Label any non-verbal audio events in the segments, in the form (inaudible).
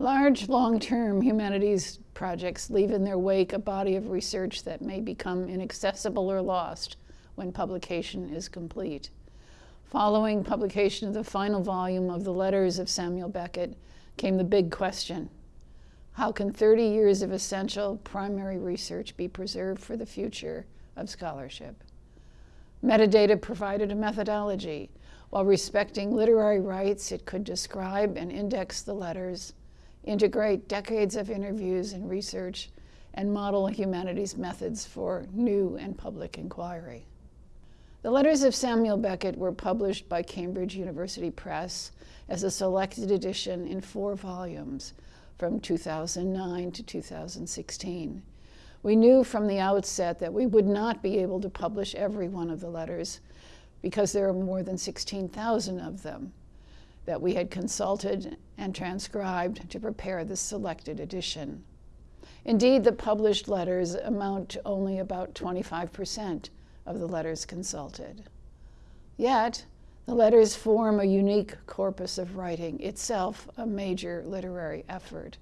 Large, long-term humanities projects leave in their wake a body of research that may become inaccessible or lost when publication is complete. Following publication of the final volume of the letters of Samuel Beckett came the big question. How can 30 years of essential primary research be preserved for the future of scholarship? Metadata provided a methodology. While respecting literary rights, it could describe and index the letters, integrate decades of interviews and research, and model humanities methods for new and public inquiry. The letters of Samuel Beckett were published by Cambridge University Press as a selected edition in four volumes from 2009 to 2016. We knew from the outset that we would not be able to publish every one of the letters because there are more than 16,000 of them that we had consulted and transcribed to prepare this selected edition. Indeed, the published letters amount to only about 25 percent of the letters consulted. Yet, the letters form a unique corpus of writing, itself a major literary effort.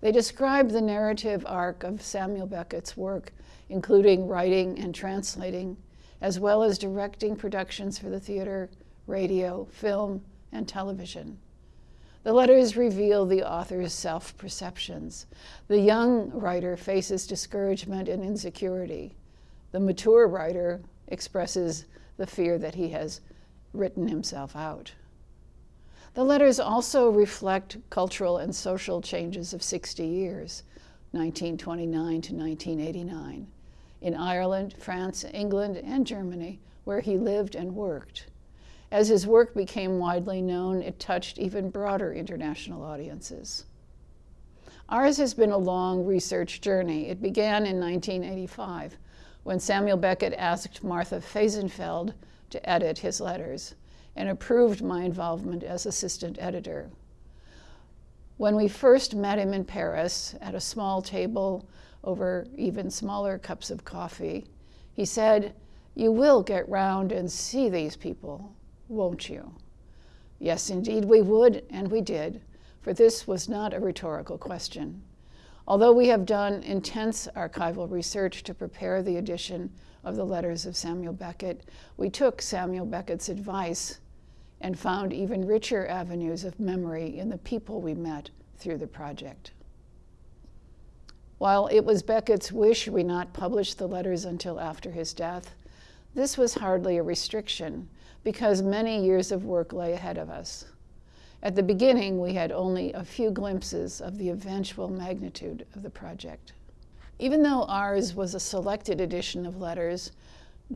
They describe the narrative arc of Samuel Beckett's work, including writing and translating, as well as directing productions for the theater, radio, film, and television. The letters reveal the author's self-perceptions. The young writer faces discouragement and insecurity the mature writer expresses the fear that he has written himself out. The letters also reflect cultural and social changes of 60 years, 1929 to 1989, in Ireland, France, England, and Germany, where he lived and worked. As his work became widely known, it touched even broader international audiences. Ours has been a long research journey. It began in 1985 when Samuel Beckett asked Martha Fehsenfeld to edit his letters and approved my involvement as assistant editor. When we first met him in Paris at a small table over even smaller cups of coffee, he said, you will get round and see these people, won't you? Yes, indeed we would, and we did, for this was not a rhetorical question. Although we have done intense archival research to prepare the edition of the letters of Samuel Beckett, we took Samuel Beckett's advice and found even richer avenues of memory in the people we met through the project. While it was Beckett's wish we not publish the letters until after his death, this was hardly a restriction because many years of work lay ahead of us. At the beginning, we had only a few glimpses of the eventual magnitude of the project. Even though ours was a selected edition of letters,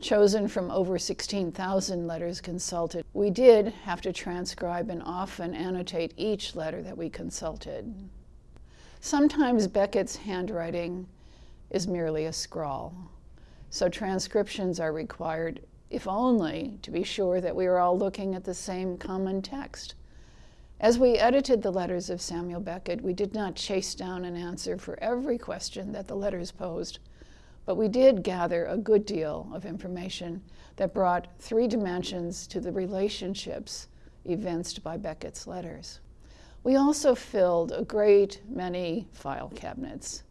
chosen from over 16,000 letters consulted, we did have to transcribe and often annotate each letter that we consulted. Sometimes Beckett's handwriting is merely a scrawl, so transcriptions are required, if only to be sure that we were all looking at the same common text. As we edited the letters of Samuel Beckett, we did not chase down an answer for every question that the letters posed, but we did gather a good deal of information that brought three dimensions to the relationships evinced by Beckett's letters. We also filled a great many file cabinets.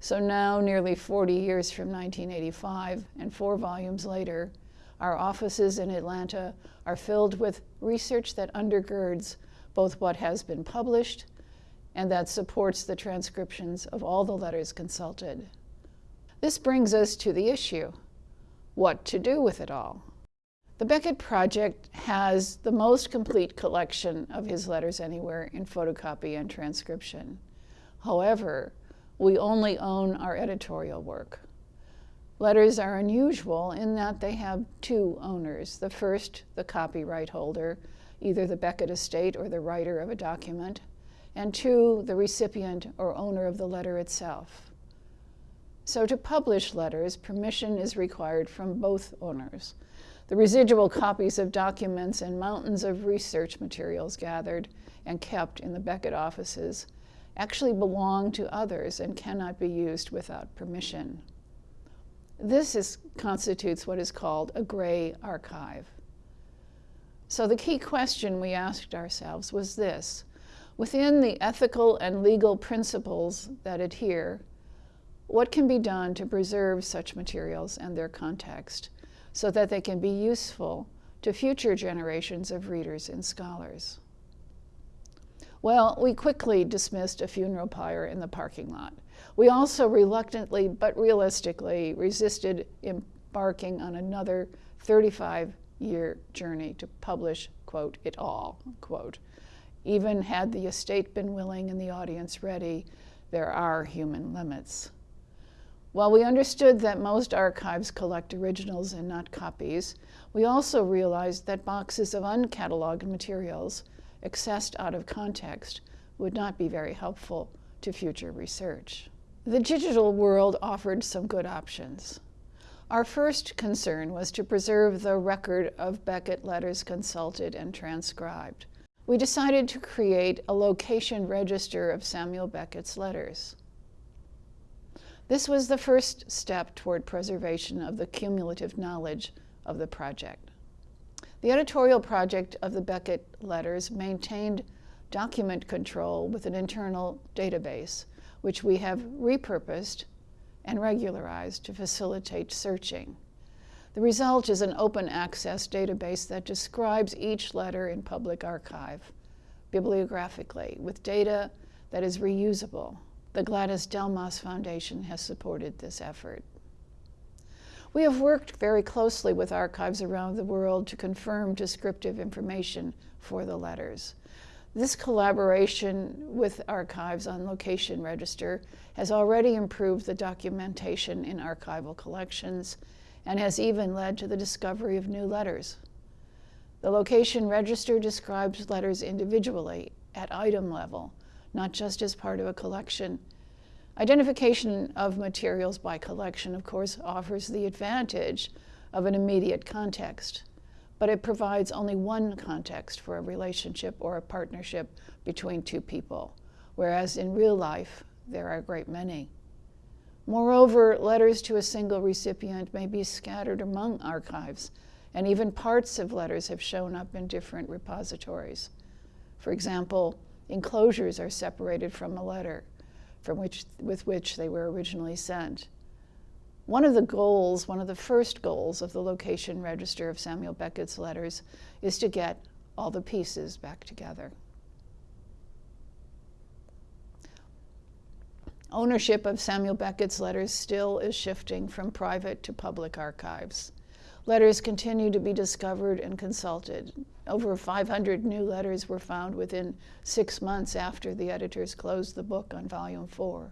So now, nearly 40 years from 1985 and four volumes later, our offices in Atlanta are filled with research that undergirds both what has been published and that supports the transcriptions of all the letters consulted. This brings us to the issue, what to do with it all? The Beckett Project has the most complete collection of his letters anywhere in photocopy and transcription. However, we only own our editorial work. Letters are unusual in that they have two owners. The first, the copyright holder, either the Beckett estate or the writer of a document, and two, the recipient or owner of the letter itself. So to publish letters, permission is required from both owners. The residual copies of documents and mountains of research materials gathered and kept in the Beckett offices actually belong to others and cannot be used without permission. This is, constitutes what is called a gray archive. So the key question we asked ourselves was this, Within the ethical and legal principles that adhere, what can be done to preserve such materials and their context so that they can be useful to future generations of readers and scholars? Well, we quickly dismissed a funeral pyre in the parking lot. We also reluctantly but realistically resisted embarking on another 35 year journey to publish, quote, it all, quote. Even had the estate been willing and the audience ready, there are human limits. While we understood that most archives collect originals and not copies, we also realized that boxes of uncatalogued materials, accessed out of context, would not be very helpful to future research. The digital world offered some good options. Our first concern was to preserve the record of Beckett letters consulted and transcribed. We decided to create a location register of Samuel Beckett's letters. This was the first step toward preservation of the cumulative knowledge of the project. The editorial project of the Beckett letters maintained document control with an internal database, which we have repurposed and regularized to facilitate searching. The result is an open access database that describes each letter in public archive bibliographically with data that is reusable. The Gladys Delmas Foundation has supported this effort. We have worked very closely with archives around the world to confirm descriptive information for the letters. This collaboration with archives on location register has already improved the documentation in archival collections and has even led to the discovery of new letters. The location register describes letters individually at item level, not just as part of a collection. Identification of materials by collection, of course, offers the advantage of an immediate context but it provides only one context for a relationship or a partnership between two people, whereas in real life, there are a great many. Moreover, letters to a single recipient may be scattered among archives, and even parts of letters have shown up in different repositories. For example, enclosures are separated from a letter from which, with which they were originally sent. One of the goals, one of the first goals of the location register of Samuel Beckett's letters is to get all the pieces back together. Ownership of Samuel Beckett's letters still is shifting from private to public archives. Letters continue to be discovered and consulted. Over 500 new letters were found within six months after the editors closed the book on volume four.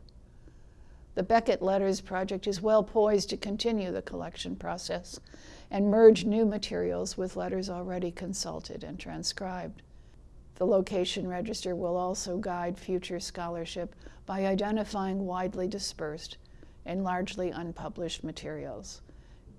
The Beckett Letters Project is well poised to continue the collection process and merge new materials with letters already consulted and transcribed. The location register will also guide future scholarship by identifying widely dispersed and largely unpublished materials,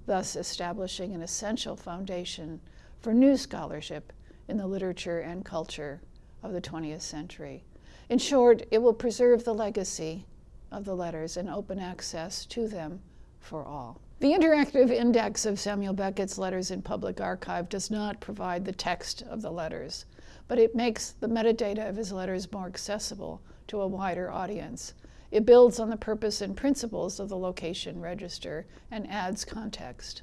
thus establishing an essential foundation for new scholarship in the literature and culture of the 20th century. In short, it will preserve the legacy of the letters and open access to them for all. The interactive index of Samuel Beckett's letters in public archive does not provide the text of the letters, but it makes the metadata of his letters more accessible to a wider audience. It builds on the purpose and principles of the location register and adds context.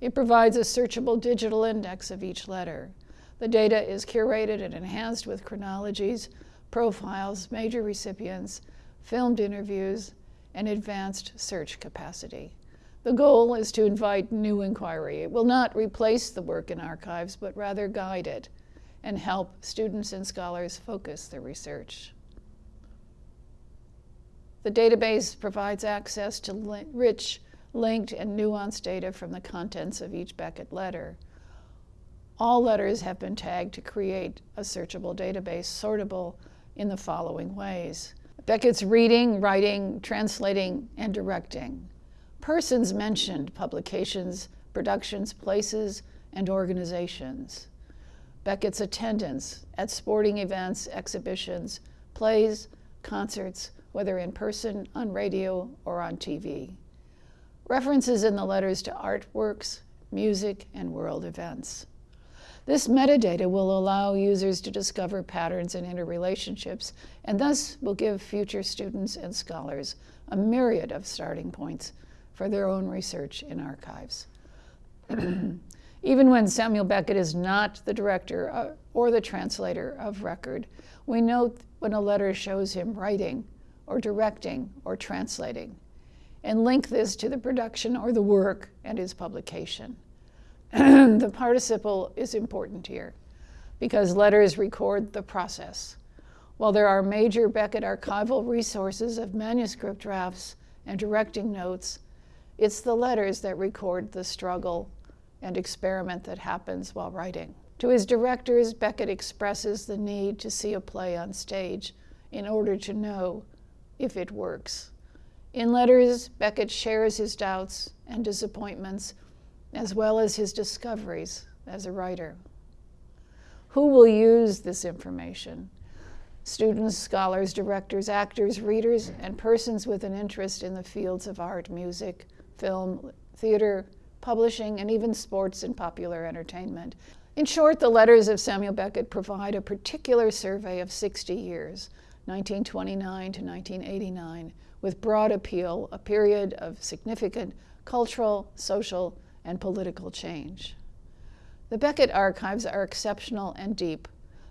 It provides a searchable digital index of each letter. The data is curated and enhanced with chronologies, profiles, major recipients, filmed interviews, and advanced search capacity. The goal is to invite new inquiry. It will not replace the work in archives, but rather guide it and help students and scholars focus their research. The database provides access to li rich, linked, and nuanced data from the contents of each Beckett letter. All letters have been tagged to create a searchable database sortable in the following ways. Beckett's reading, writing, translating, and directing. Persons mentioned publications, productions, places, and organizations. Beckett's attendance at sporting events, exhibitions, plays, concerts, whether in person, on radio, or on TV. References in the letters to artworks, music, and world events. This metadata will allow users to discover patterns and interrelationships, and thus will give future students and scholars a myriad of starting points for their own research in archives. (clears throat) Even when Samuel Beckett is not the director uh, or the translator of record, we note when a letter shows him writing or directing or translating, and link this to the production or the work and his publication. (clears throat) the participle is important here because letters record the process. While there are major Beckett archival resources of manuscript drafts and directing notes, it's the letters that record the struggle and experiment that happens while writing. To his directors, Beckett expresses the need to see a play on stage in order to know if it works. In letters, Beckett shares his doubts and disappointments, as well as his discoveries as a writer. Who will use this information? Students, scholars, directors, actors, readers, and persons with an interest in the fields of art, music, film, theater, publishing, and even sports and popular entertainment. In short, the letters of Samuel Beckett provide a particular survey of 60 years, 1929 to 1989, with broad appeal, a period of significant cultural, social, and political change. The Beckett archives are exceptional and deep.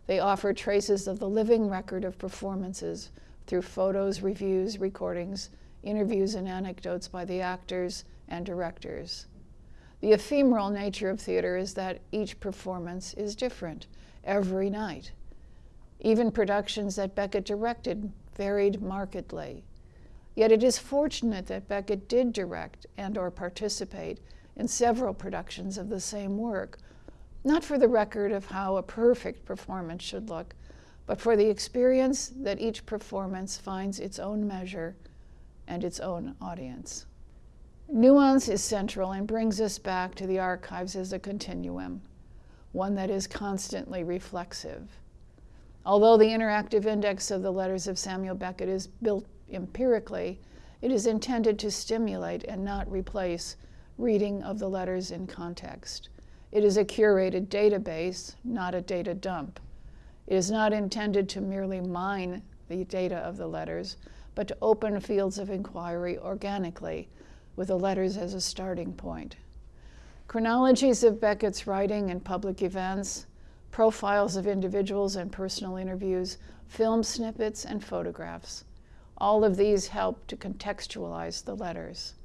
They offer traces of the living record of performances through photos, reviews, recordings, interviews, and anecdotes by the actors and directors. The ephemeral nature of theater is that each performance is different every night. Even productions that Beckett directed varied markedly. Yet it is fortunate that Beckett did direct and or participate in several productions of the same work, not for the record of how a perfect performance should look, but for the experience that each performance finds its own measure and its own audience. Nuance is central and brings us back to the archives as a continuum, one that is constantly reflexive. Although the interactive index of the letters of Samuel Beckett is built empirically, it is intended to stimulate and not replace reading of the letters in context. It is a curated database, not a data dump. It is not intended to merely mine the data of the letters, but to open fields of inquiry organically with the letters as a starting point. Chronologies of Beckett's writing and public events, profiles of individuals and personal interviews, film snippets, and photographs. All of these help to contextualize the letters.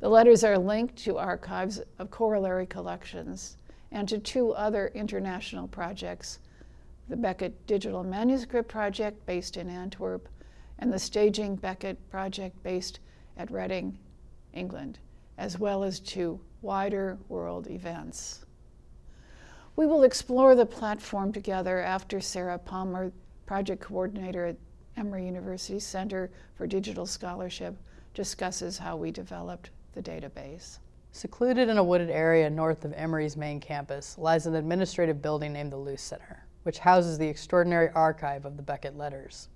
The letters are linked to archives of corollary collections and to two other international projects, the Beckett Digital Manuscript Project based in Antwerp and the Staging Beckett Project based at Reading England, as well as to wider world events. We will explore the platform together after Sarah Palmer, project coordinator at Emory University Center for Digital Scholarship, discusses how we developed the database. Secluded in a wooded area north of Emory's main campus lies an administrative building named the Luce Center, which houses the extraordinary archive of the Beckett letters.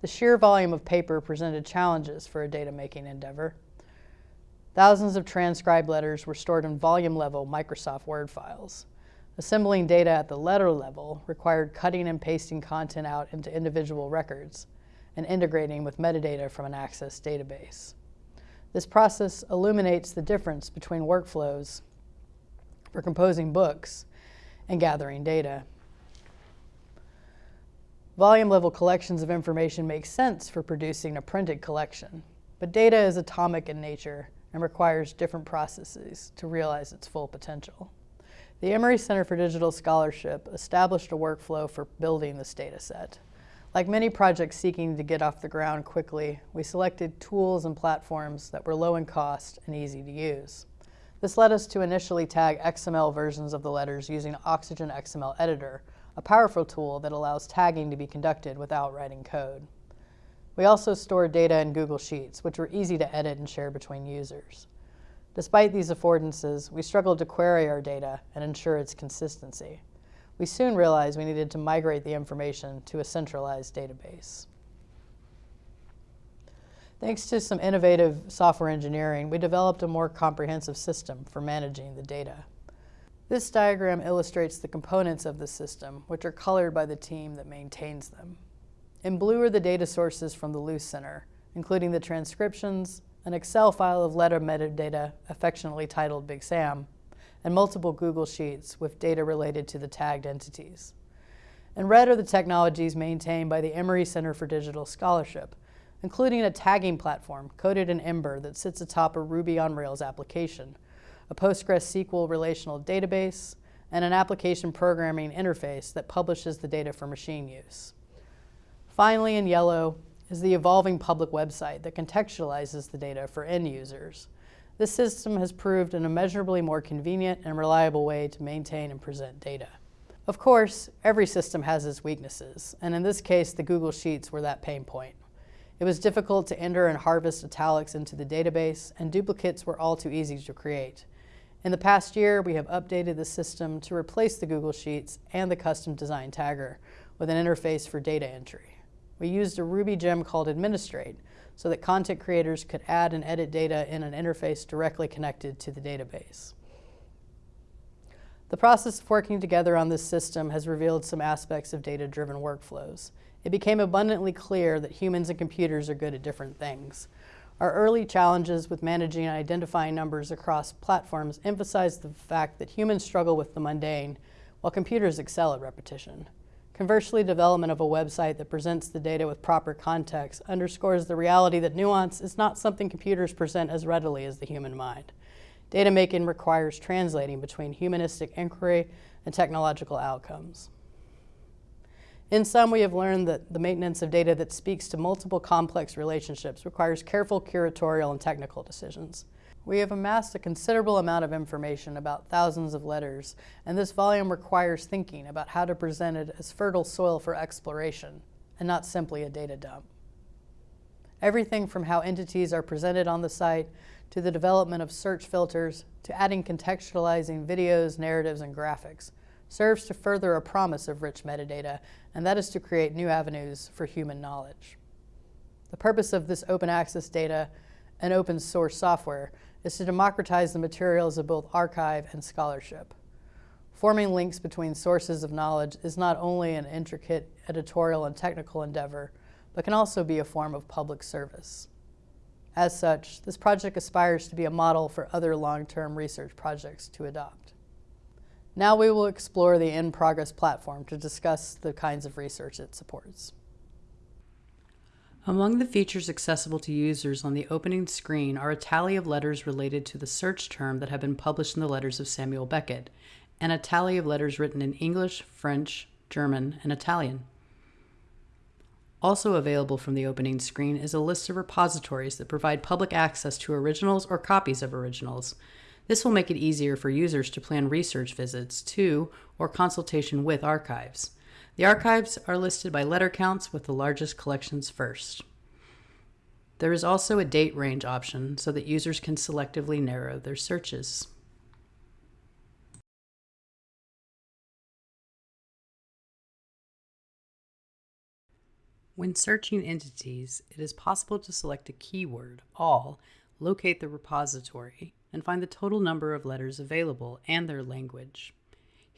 The sheer volume of paper presented challenges for a data-making endeavor, Thousands of transcribed letters were stored in volume-level Microsoft Word files. Assembling data at the letter level required cutting and pasting content out into individual records and integrating with metadata from an Access database. This process illuminates the difference between workflows for composing books and gathering data. Volume-level collections of information make sense for producing a printed collection, but data is atomic in nature and requires different processes to realize its full potential. The Emory Center for Digital Scholarship established a workflow for building this data set. Like many projects seeking to get off the ground quickly, we selected tools and platforms that were low in cost and easy to use. This led us to initially tag XML versions of the letters using Oxygen XML Editor, a powerful tool that allows tagging to be conducted without writing code. We also stored data in Google Sheets, which were easy to edit and share between users. Despite these affordances, we struggled to query our data and ensure its consistency. We soon realized we needed to migrate the information to a centralized database. Thanks to some innovative software engineering, we developed a more comprehensive system for managing the data. This diagram illustrates the components of the system, which are colored by the team that maintains them. In blue are the data sources from the Luce Center, including the transcriptions, an Excel file of letter metadata affectionately titled Big Sam, and multiple Google Sheets with data related to the tagged entities. In red are the technologies maintained by the Emory Center for Digital Scholarship, including a tagging platform coded in Ember that sits atop a Ruby on Rails application, a PostgreSQL relational database, and an application programming interface that publishes the data for machine use. Finally, in yellow, is the evolving public website that contextualizes the data for end users. This system has proved an immeasurably more convenient and reliable way to maintain and present data. Of course, every system has its weaknesses, and in this case, the Google Sheets were that pain point. It was difficult to enter and harvest italics into the database, and duplicates were all too easy to create. In the past year, we have updated the system to replace the Google Sheets and the custom design tagger with an interface for data entry. We used a Ruby gem called Administrate so that content creators could add and edit data in an interface directly connected to the database. The process of working together on this system has revealed some aspects of data-driven workflows it became abundantly clear that humans and computers are good at different things. Our early challenges with managing and identifying numbers across platforms emphasized the fact that humans struggle with the mundane, while computers excel at repetition. Conversely, development of a website that presents the data with proper context underscores the reality that nuance is not something computers present as readily as the human mind. Data making requires translating between humanistic inquiry and technological outcomes. In sum, we have learned that the maintenance of data that speaks to multiple complex relationships requires careful curatorial and technical decisions. We have amassed a considerable amount of information about thousands of letters, and this volume requires thinking about how to present it as fertile soil for exploration, and not simply a data dump. Everything from how entities are presented on the site, to the development of search filters, to adding contextualizing videos, narratives, and graphics, serves to further a promise of rich metadata, and that is to create new avenues for human knowledge. The purpose of this open access data and open source software is to democratize the materials of both archive and scholarship. Forming links between sources of knowledge is not only an intricate editorial and technical endeavor, but can also be a form of public service. As such, this project aspires to be a model for other long-term research projects to adopt. Now we will explore the in-progress platform to discuss the kinds of research it supports. Among the features accessible to users on the opening screen are a tally of letters related to the search term that have been published in the letters of Samuel Beckett, and a tally of letters written in English, French, German, and Italian. Also available from the opening screen is a list of repositories that provide public access to originals or copies of originals, this will make it easier for users to plan research visits to or consultation with archives. The archives are listed by letter counts with the largest collections first. There is also a date range option so that users can selectively narrow their searches. When searching entities, it is possible to select a keyword, all, locate the repository, and find the total number of letters available and their language.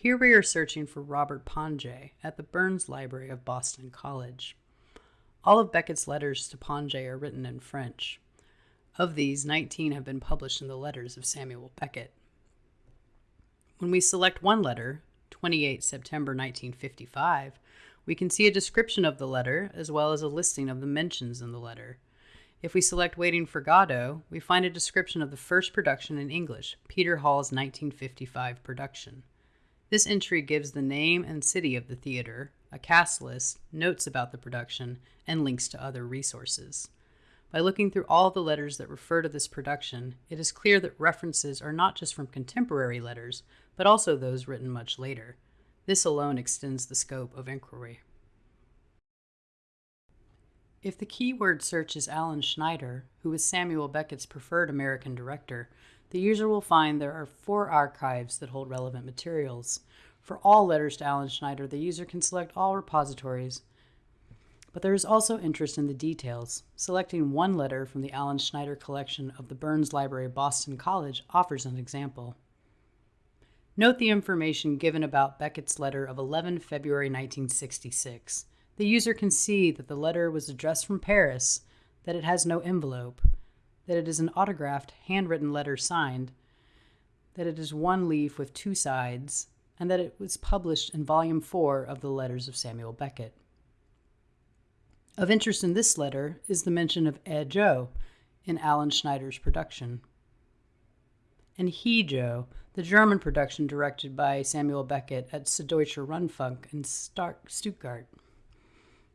Here we are searching for Robert Pinget at the Burns Library of Boston College. All of Beckett's letters to Pinget are written in French. Of these, 19 have been published in the letters of Samuel Beckett. When we select one letter, 28 September 1955, we can see a description of the letter as well as a listing of the mentions in the letter. If we select Waiting for Godot, we find a description of the first production in English, Peter Hall's 1955 production. This entry gives the name and city of the theater, a cast list, notes about the production, and links to other resources. By looking through all the letters that refer to this production, it is clear that references are not just from contemporary letters, but also those written much later. This alone extends the scope of inquiry. If the keyword search is Alan Schneider, who is Samuel Beckett's preferred American director, the user will find there are four archives that hold relevant materials. For all letters to Alan Schneider, the user can select all repositories. But there is also interest in the details. Selecting one letter from the Alan Schneider collection of the Burns Library Boston College offers an example. Note the information given about Beckett's letter of 11 February 1966. The user can see that the letter was addressed from Paris, that it has no envelope, that it is an autographed, handwritten letter signed, that it is one leaf with two sides, and that it was published in Volume 4 of the Letters of Samuel Beckett. Of interest in this letter is the mention of Er Joe in Alan Schneider's production. And He Joe, the German production directed by Samuel Beckett at Süddeutscher Rundfunk in Stark Stuttgart.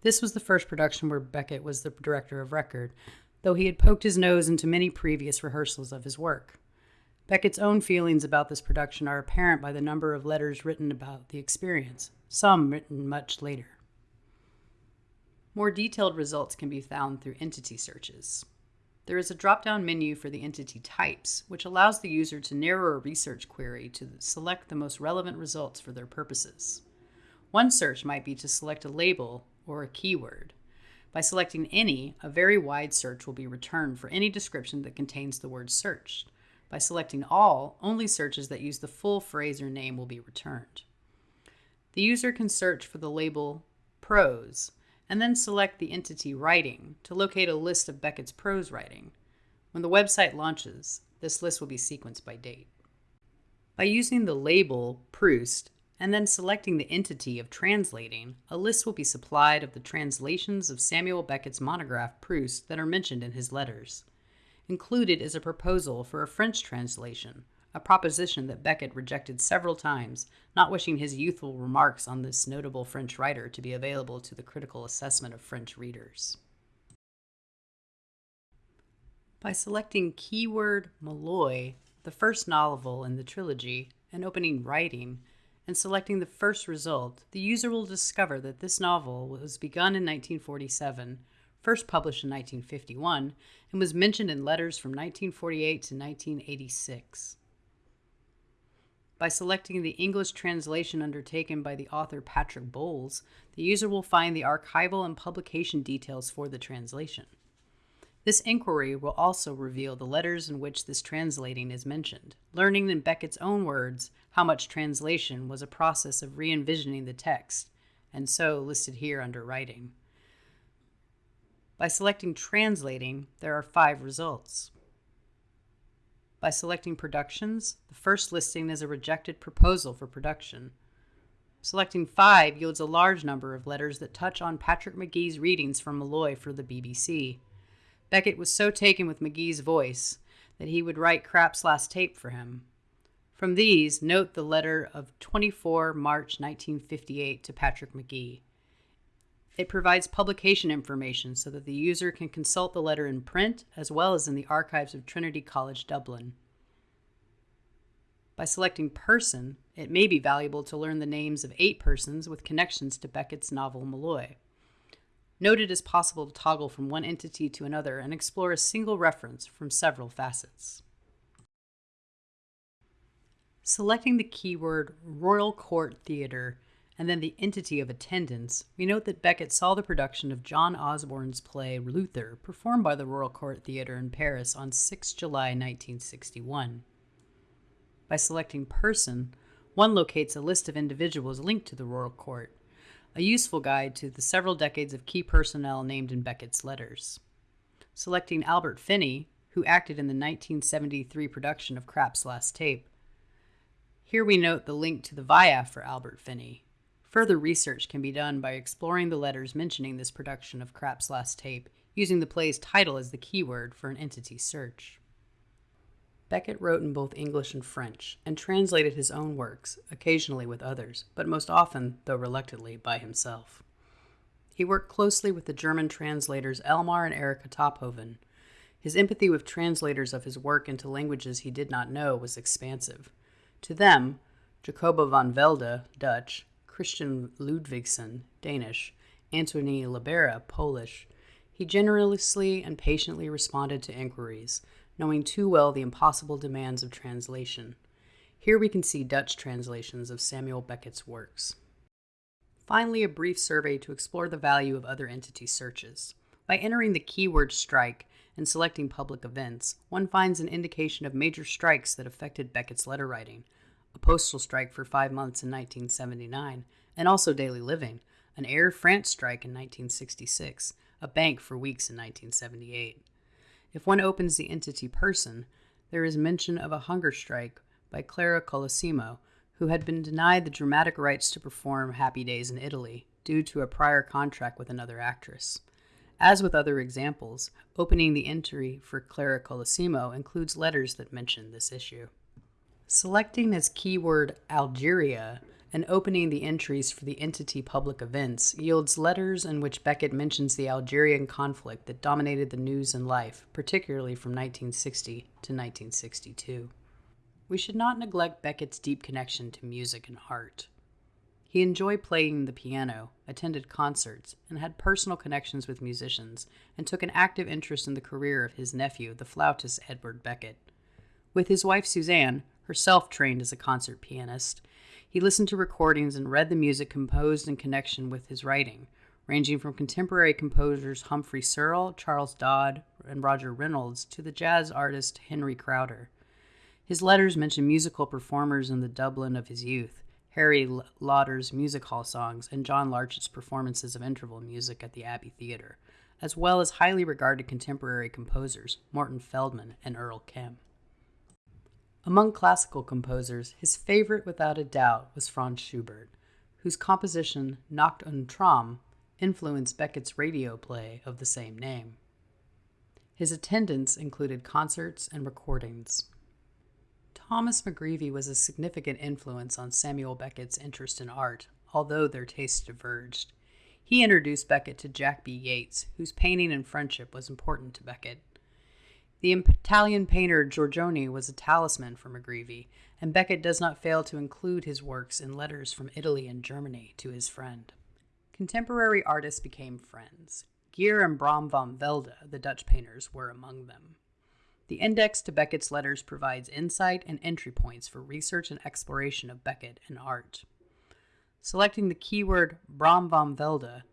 This was the first production where Beckett was the director of record, though he had poked his nose into many previous rehearsals of his work. Beckett's own feelings about this production are apparent by the number of letters written about the experience, some written much later. More detailed results can be found through entity searches. There is a drop down menu for the entity types, which allows the user to narrow a research query to select the most relevant results for their purposes. One search might be to select a label or a keyword. By selecting any, a very wide search will be returned for any description that contains the word searched. By selecting all, only searches that use the full phrase or name will be returned. The user can search for the label prose and then select the entity writing to locate a list of Beckett's prose writing. When the website launches, this list will be sequenced by date. By using the label Proust and then selecting the entity of translating, a list will be supplied of the translations of Samuel Beckett's monograph Proust that are mentioned in his letters. Included is a proposal for a French translation, a proposition that Beckett rejected several times, not wishing his youthful remarks on this notable French writer to be available to the critical assessment of French readers. By selecting keyword Molloy, the first novel in the trilogy, and opening Writing, and selecting the first result, the user will discover that this novel was begun in 1947 first published in 1951, and was mentioned in letters from 1948 to 1986. By selecting the English translation undertaken by the author Patrick Bowles, the user will find the archival and publication details for the translation. This inquiry will also reveal the letters in which this translating is mentioned, learning in Beckett's own words how much translation was a process of re envisioning the text, and so listed here under writing. By selecting Translating, there are five results. By selecting Productions, the first listing is a rejected proposal for production. Selecting 5 yields a large number of letters that touch on Patrick Magee's readings from Molloy for the BBC. Beckett was so taken with Magee's voice that he would write Krapp's last tape for him. From these, note the letter of 24 March 1958 to Patrick Magee. It provides publication information so that the user can consult the letter in print as well as in the archives of Trinity College Dublin. By selecting person, it may be valuable to learn the names of eight persons with connections to Beckett's novel Molloy. Note it is possible to toggle from one entity to another and explore a single reference from several facets. Selecting the keyword Royal Court Theatre and then the entity of attendance, we note that Beckett saw the production of John Osborne's play Luther performed by the Royal Court Theatre in Paris on 6 July 1961. By selecting person, one locates a list of individuals linked to the Royal Court, a useful guide to the several decades of key personnel named in Beckett's letters. Selecting Albert Finney, who acted in the 1973 production of Krapp's Last Tape. Here we note the link to the VIAF for Albert Finney, Further research can be done by exploring the letters mentioning this production of Krapp's last tape, using the play's title as the keyword for an entity search. Beckett wrote in both English and French, and translated his own works, occasionally with others, but most often, though reluctantly, by himself. He worked closely with the German translators Elmar and Erika Tophoven. His empathy with translators of his work into languages he did not know was expansive. To them, Jacoba van Velde, Dutch, Christian Ludvigsen, Danish, Antony Libera, Polish, he generously and patiently responded to inquiries, knowing too well the impossible demands of translation. Here we can see Dutch translations of Samuel Beckett's works. Finally, a brief survey to explore the value of other entity searches. By entering the keyword strike and selecting public events, one finds an indication of major strikes that affected Beckett's letter writing, a postal strike for five months in 1979, and also daily living, an Air France strike in 1966, a bank for weeks in 1978. If one opens the entity person, there is mention of a hunger strike by Clara Colosimo, who had been denied the dramatic rights to perform Happy Days in Italy due to a prior contract with another actress. As with other examples, opening the entry for Clara Colosimo includes letters that mention this issue. Selecting as keyword Algeria and opening the entries for the entity public events yields letters in which Beckett mentions the Algerian conflict that dominated the news and life, particularly from 1960 to 1962. We should not neglect Beckett's deep connection to music and art. He enjoyed playing the piano, attended concerts, and had personal connections with musicians, and took an active interest in the career of his nephew, the flautist Edward Beckett. With his wife Suzanne, herself trained as a concert pianist, he listened to recordings and read the music composed in connection with his writing, ranging from contemporary composers Humphrey Searle, Charles Dodge, and Roger Reynolds to the jazz artist Henry Crowder. His letters mention musical performers in the Dublin of his youth, Harry Lauder's music hall songs, and John Larchet's performances of interval music at the Abbey Theatre, as well as highly regarded contemporary composers Morton Feldman and Earl Kim. Among classical composers, his favorite without a doubt was Franz Schubert, whose composition Nacht und Traum influenced Beckett's radio play of the same name. His attendance included concerts and recordings. Thomas MacGreevy was a significant influence on Samuel Beckett's interest in art, although their tastes diverged. He introduced Beckett to Jack B. Yeats, whose painting and friendship was important to Beckett. The Italian painter Giorgione was a talisman for MacGreevy, and Beckett does not fail to include his works in letters from Italy and Germany to his friend. Contemporary artists became friends. Geer and Bram van Velde, the Dutch painters, were among them. The index to Beckett's letters provides insight and entry points for research and exploration of Beckett and art. Selecting the keyword Bram van Velde,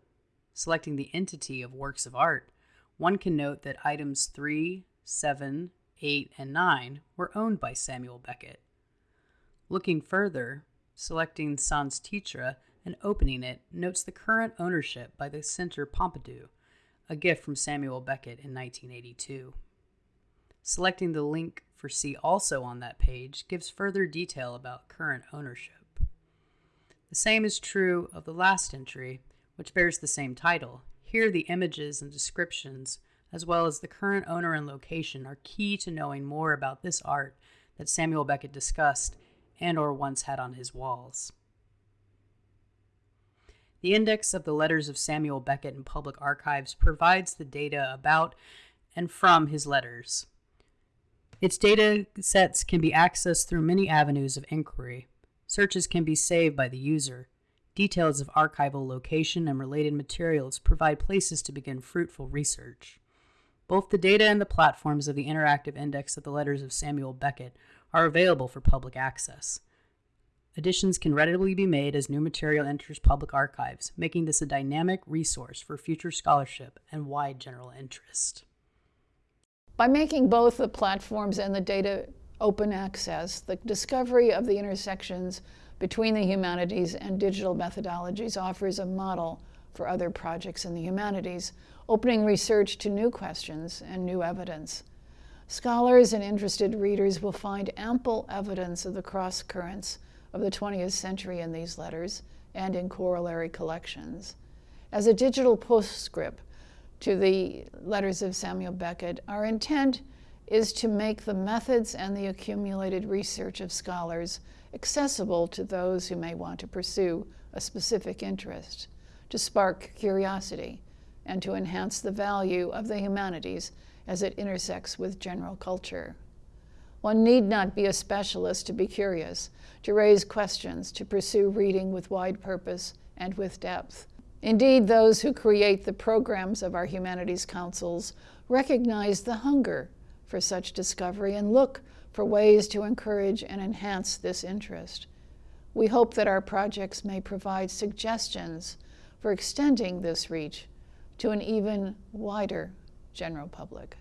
selecting the entity of works of art, one can note that items 3, 7, 8, and 9 were owned by Samuel Beckett. Looking further, selecting Sans Titre and opening it notes the current ownership by the Centre Pompidou, a gift from Samuel Beckett in 1982. Selecting the link for See Also on that page gives further detail about current ownership. The same is true of the last entry, which bears the same title. Here, the images and descriptions, as well as the current owner and location, are key to knowing more about this art that Samuel Beckett discussed and or once had on his walls. The index of the letters of Samuel Beckett in public archives provides the data about and from his letters. Its data sets can be accessed through many avenues of inquiry. Searches can be saved by the user. Details of archival location and related materials provide places to begin fruitful research. Both the data and the platforms of the interactive index of the letters of Samuel Beckett are available for public access. Additions can readily be made as new material enters public archives, making this a dynamic resource for future scholarship and wide general interest. By making both the platforms and the data open access, the discovery of the intersections between the humanities and digital methodologies offers a model for other projects in the humanities, opening research to new questions and new evidence. Scholars and interested readers will find ample evidence of the cross currents of the 20th century in these letters and in corollary collections. As a digital postscript, to the letters of Samuel Beckett, our intent is to make the methods and the accumulated research of scholars accessible to those who may want to pursue a specific interest, to spark curiosity, and to enhance the value of the humanities as it intersects with general culture. One need not be a specialist to be curious, to raise questions, to pursue reading with wide purpose and with depth. Indeed, those who create the programs of our humanities councils recognize the hunger for such discovery and look for ways to encourage and enhance this interest. We hope that our projects may provide suggestions for extending this reach to an even wider general public.